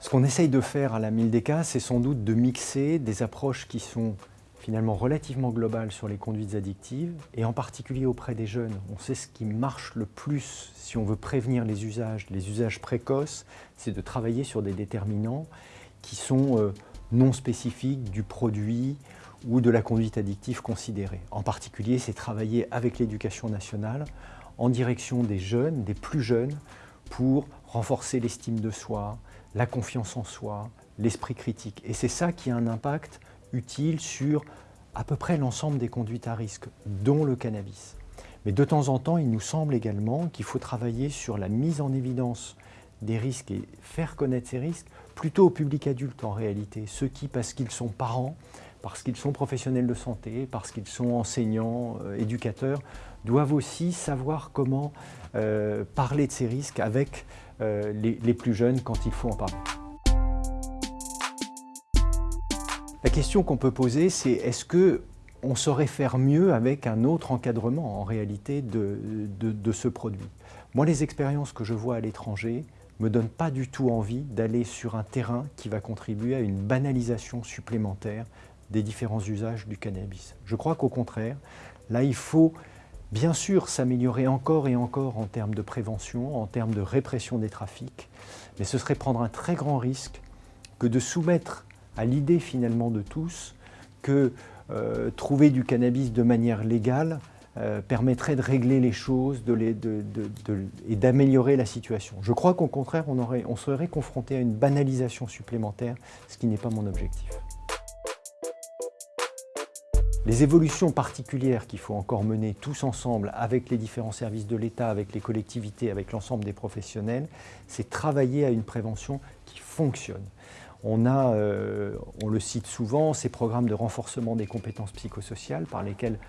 Ce qu'on essaye de faire à la Mildeka, c'est sans doute de mixer des approches qui sont finalement relativement globales sur les conduites addictives, et en particulier auprès des jeunes. On sait ce qui marche le plus si on veut prévenir les usages, les usages précoces, c'est de travailler sur des déterminants qui sont euh, non spécifiques du produit ou de la conduite addictive considérée. En particulier, c'est travailler avec l'éducation nationale en direction des jeunes, des plus jeunes, pour renforcer l'estime de soi, la confiance en soi, l'esprit critique. Et c'est ça qui a un impact utile sur à peu près l'ensemble des conduites à risque, dont le cannabis. Mais de temps en temps, il nous semble également qu'il faut travailler sur la mise en évidence des risques et faire connaître ces risques plutôt au public adulte en réalité, ceux qui, parce qu'ils sont parents, parce qu'ils sont professionnels de santé, parce qu'ils sont enseignants, euh, éducateurs, doivent aussi savoir comment euh, parler de ces risques avec euh, les, plus jeunes quand il faut en parler. La question qu'on peut poser, c'est est-ce que on saurait faire mieux avec un autre encadrement en réalité de, de ce produit? Moi, les expériences que je vois à l'étranger me donnent pas du tout envie d'aller sur un terrain qui va contribuer à une banalisation supplémentaire des différents usages du cannabis. Je crois qu'au contraire, là il faut bien sûr s'améliorer encore et encore en termes de prévention, en termes de répression des trafics, mais ce serait prendre un très grand risque que de soumettre à l'idée finalement de tous que euh, trouver du cannabis de manière légale euh, permettrait de régler les choses et d'améliorer la situation. Je crois qu'au contraire, on, serait confronté à une banalisation supplémentaire, ce qui n'est pas mon objectif. Les évolutions particulières qu'il faut encore mener tous ensemble avec les différents services de l'État, avec les collectivités, avec l'ensemble des professionnels, c'est travailler à une prévention qui fonctionne. On a, euh, on le cite souvent, ces programmes de renforcement des compétences psychosociales par lesquels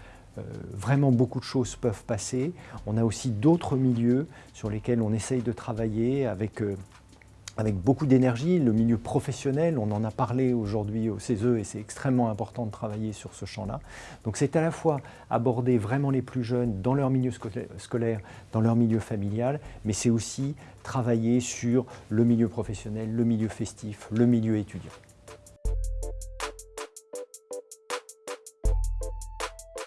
vraiment beaucoup de choses peuvent passer. On a aussi d'autres milieux sur lesquels on essaye de travailler avec euh, avec beaucoup d'énergie, le milieu professionnel, on en a parlé aujourd'hui au CESE et c'est extrêmement important de travailler sur ce champ-là. Donc c'est à la fois aborder vraiment les plus jeunes dans leur milieu scolaire, dans leur milieu familial, mais c'est aussi travailler sur le milieu professionnel, le milieu festif, le milieu étudiant.